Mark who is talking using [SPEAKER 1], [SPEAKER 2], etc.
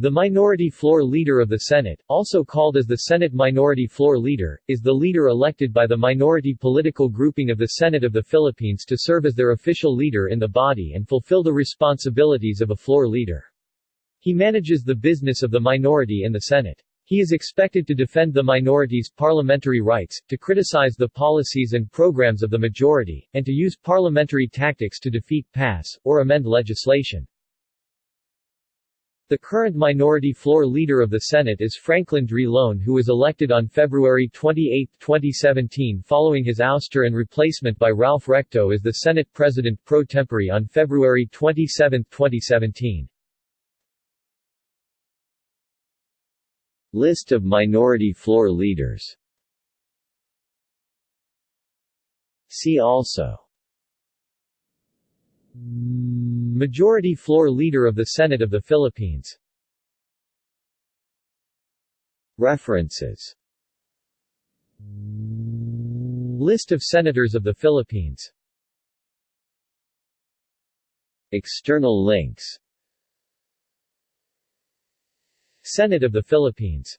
[SPEAKER 1] The Minority Floor Leader of the Senate, also called as the Senate Minority Floor Leader, is the leader elected by the minority political grouping of the Senate of the Philippines to serve as their official leader in the body and fulfill the responsibilities of a floor leader. He manages the business of the minority in the Senate. He is expected to defend the minority's parliamentary rights, to criticize the policies and programs of the majority, and to use parliamentary tactics to defeat, pass, or amend legislation. The current minority floor leader of the Senate is Franklin Drilon who was elected on February 28, 2017 following his ouster and replacement by Ralph Recto as the Senate President pro tempore on February 27, 2017. List of minority floor leaders See also Majority Floor Leader of the Senate of the Philippines. References. List of Senators of the Philippines. External links. Senate of the Philippines